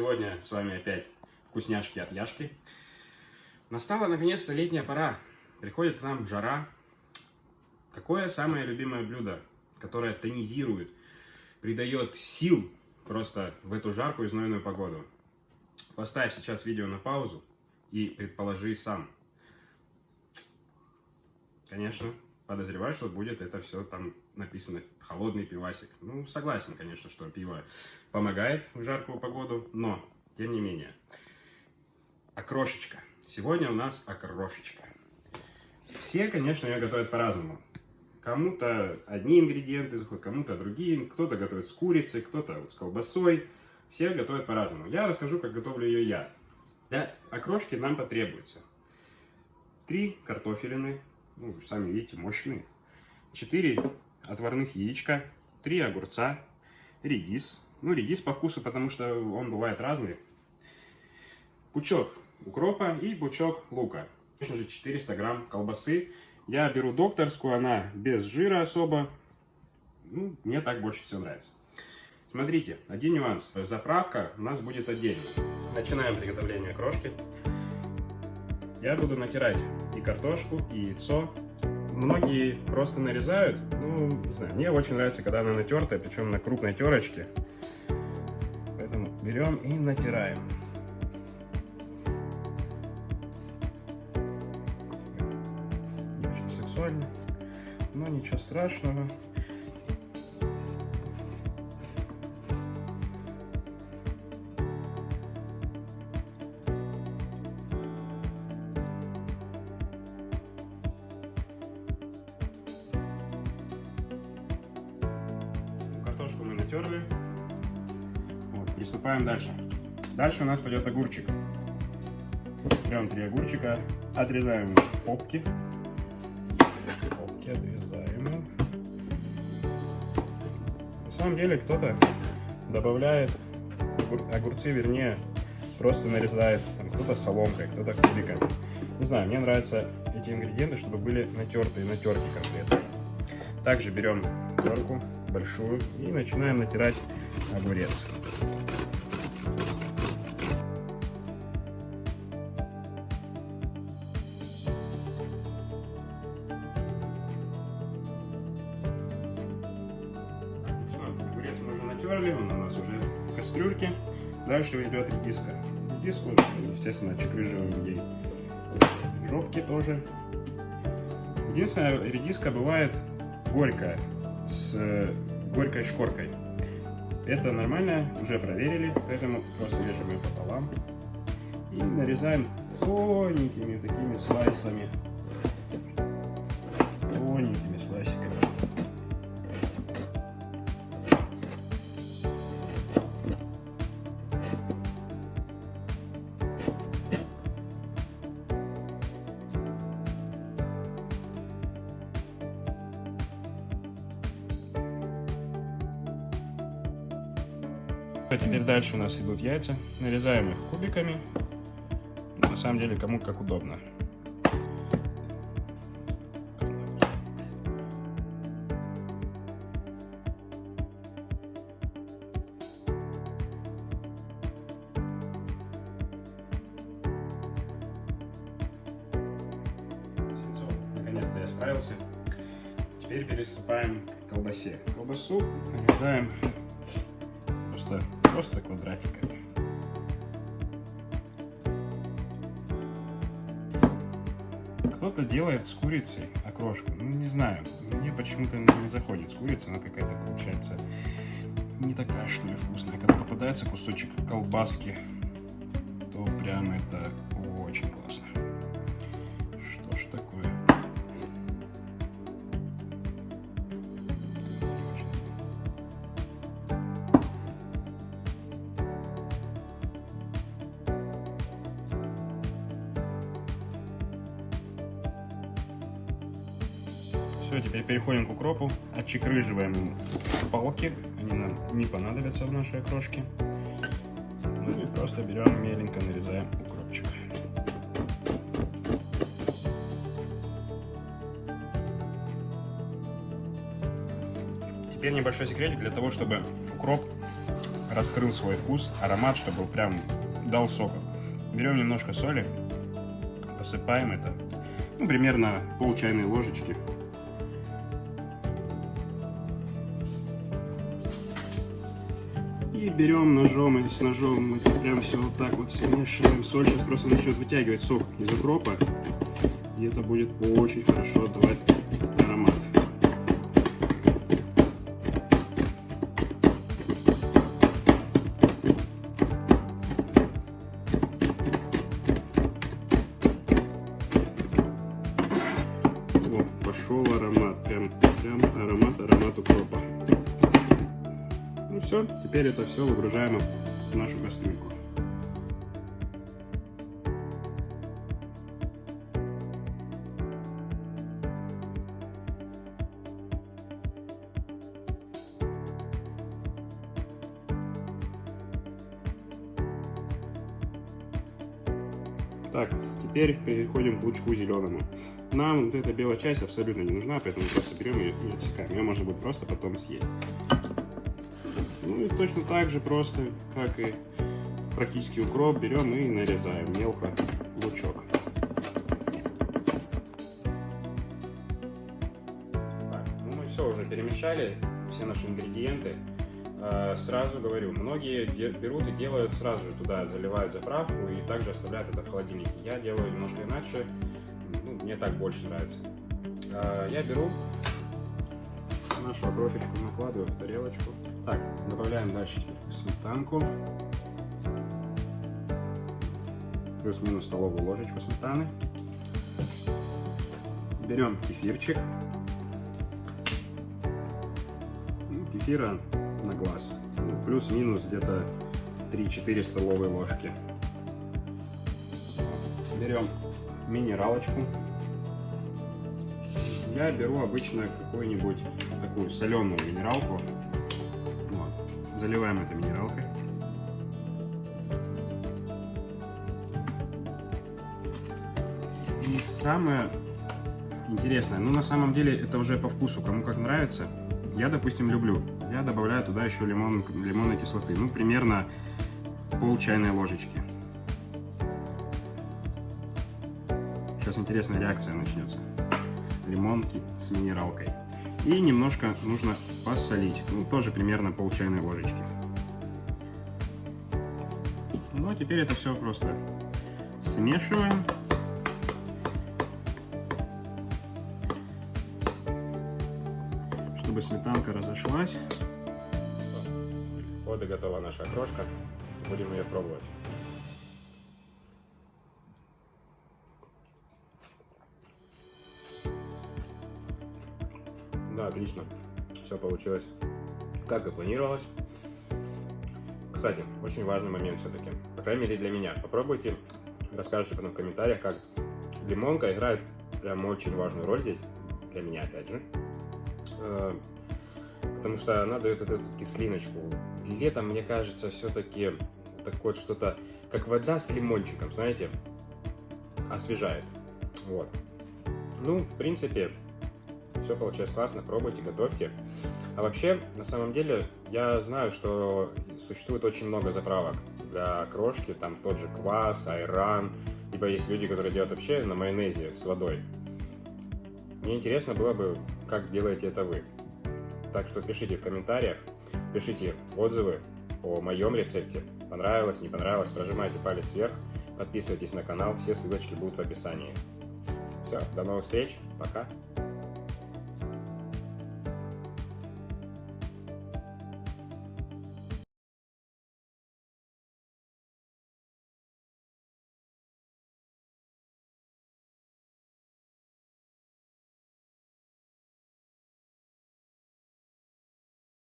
Сегодня с вами опять вкусняшки от Яшки. Настала наконец-то летняя пора. Приходит к нам жара. Какое самое любимое блюдо, которое тонизирует, придает сил просто в эту жаркую и знойную погоду? Поставь сейчас видео на паузу и предположи сам. Конечно, подозреваю, что будет это все там написано холодный пивасик. Ну, согласен, конечно, что пиво помогает в жаркую погоду, но, тем не менее. Окрошечка. Сегодня у нас окрошечка. Все, конечно, ее готовят по-разному. Кому-то одни ингредиенты заходят, кому-то другие. Кто-то готовит с курицей, кто-то вот с колбасой. Все готовят по-разному. Я расскажу, как готовлю ее я. Для окрошки нам потребуется три картофелины, ну, сами видите, мощные. 4 отварных яичка, 3 огурца, редис. Ну, редис по вкусу, потому что он бывает разный. Пучок укропа и пучок лука. Конечно же, 400 грамм колбасы. Я беру докторскую, она без жира особо. Ну, мне так больше всего нравится. Смотрите, один нюанс. Заправка у нас будет отдельно. Начинаем приготовление крошки. Я буду натирать и картошку, и яйцо. Многие просто нарезают. Ну, не знаю, мне очень нравится, когда она натертая, причем на крупной терочке. Поэтому берем и натираем. Очень сексуально, но ничего страшного. Натерли. Вот, приступаем дальше. Дальше у нас пойдет огурчик. Берем три огурчика, отрезаем попки. Попки отрезаем. На самом деле кто-то добавляет огурцы, вернее, просто нарезает. Кто-то соломкой, кто-то кубиками. Не знаю, мне нравятся эти ингредиенты, чтобы были натертые на терке конкретно. Также берем терку большую и начинаем натирать огурец. Огурец мы уже натерли, он у нас уже в кастрюльке. Дальше идет редиска. Редиску, естественно, чекрыживаем ей жопки тоже. Единственное, редиска бывает горькая, с горькой шкоркой. Это нормально, уже проверили, поэтому просто режем ее пополам. И нарезаем тоненькими такими слайсами. Теперь дальше у нас идут яйца. Нарезаем их кубиками. На самом деле, кому как удобно. Наконец-то я справился. Теперь переступаем к колбасе. Колбасу нарезаем просто, квадратиками. Кто-то делает с курицей окрошку. Ну, не знаю. Мне почему-то не заходит с курицей. Она какая-то получается не такая, что ли, вкусная. Когда попадается кусочек колбаски, то прям это Все, теперь переходим к укропу. Отчекрыживаем палки. Они нам не понадобятся в нашей окрошке. Ну и просто берем меленько нарезаем укропчик. Теперь небольшой секретик для того, чтобы укроп раскрыл свой вкус, аромат, чтобы прям дал сока. Берем немножко соли, посыпаем это, ну, примерно пол чайной ложечки. Берем ножом или с ножом, мы прям все вот так вот смешиваем. Соль сейчас просто начнет вытягивать сок из укропа, и это будет очень хорошо давать аромат. пошел аромат. Прям, прям аромат, аромат укропа. Все, теперь это все выгружаем в нашу кастрюльку. Так, теперь переходим к лучку зеленому. Нам вот эта белая часть абсолютно не нужна, поэтому просто берем ее и отсекаем. Ее можно будет просто потом съесть. Ну и точно так же просто, как и практически укроп, берем и нарезаем мелко лучок. Так, ну мы все уже перемешали, все наши ингредиенты. Э, сразу говорю, многие берут и делают сразу же туда, заливают заправку и также оставляют это в холодильнике. Я делаю немножко иначе, ну, мне так больше нравится. Э, я беру нашу окропечку, накладываю в тарелочку. Так, добавляем дальше сметанку. Плюс-минус столовую ложечку сметаны. Берем кефирчик. Ну, кефира на глаз. Ну, Плюс-минус где-то 3-4 столовые ложки. Берем минералочку. Я беру обычно какую-нибудь такую соленую минералку. Заливаем это минералкой. И самое интересное, ну на самом деле это уже по вкусу, кому как нравится. Я, допустим, люблю. Я добавляю туда еще лимон, лимонной кислоты. Ну, примерно пол чайной ложечки. Сейчас интересная реакция начнется. Лимонки с минералкой. И немножко нужно посолить. Ну, тоже примерно пол чайной ложечки. Ну, а теперь это все просто смешиваем. чтобы сметанка разошлась. Вот и готова наша окрошка. Будем ее пробовать. Отлично. Все получилось как и планировалось. Кстати, очень важный момент все-таки. По крайней мере для меня. Попробуйте, расскажите потом в комментариях, как лимонка играет прям очень важную роль здесь. Для меня, опять же. Э, потому что она дает эту кислиночку. Летом, мне кажется, все-таки так вот что-то, как вода с лимончиком, знаете, освежает. Вот. Ну, в принципе, все получается классно, пробуйте, готовьте. А вообще, на самом деле, я знаю, что существует очень много заправок для крошки, там тот же квас, айран, либо есть люди, которые делают вообще на майонезе с водой. Мне интересно было бы, как делаете это вы. Так что пишите в комментариях, пишите отзывы о моем рецепте. Понравилось, не понравилось, прожимайте палец вверх, подписывайтесь на канал, все ссылочки будут в описании. Все, до новых встреч, пока!